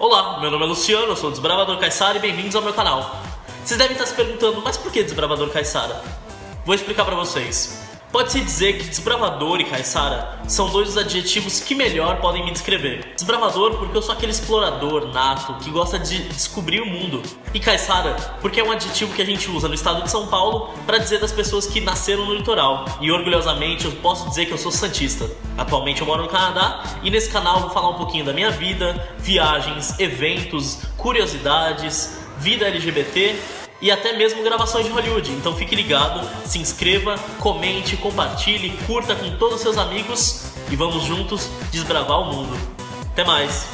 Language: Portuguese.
Olá, meu nome é Luciano, eu sou o Desbravador Caissara e bem-vindos ao meu canal. Vocês devem estar se perguntando, mas por que Desbravador Caissara? Vou explicar pra vocês. Pode-se dizer que desbravador e caiçara são dois dos adjetivos que melhor podem me descrever. Desbravador porque eu sou aquele explorador nato que gosta de descobrir o mundo. E caiçara porque é um adjetivo que a gente usa no estado de São Paulo para dizer das pessoas que nasceram no litoral. E orgulhosamente eu posso dizer que eu sou santista. Atualmente eu moro no Canadá e nesse canal vou falar um pouquinho da minha vida, viagens, eventos, curiosidades, vida LGBT e até mesmo gravações de Hollywood. Então fique ligado, se inscreva, comente, compartilhe, curta com todos os seus amigos e vamos juntos desbravar o mundo. Até mais!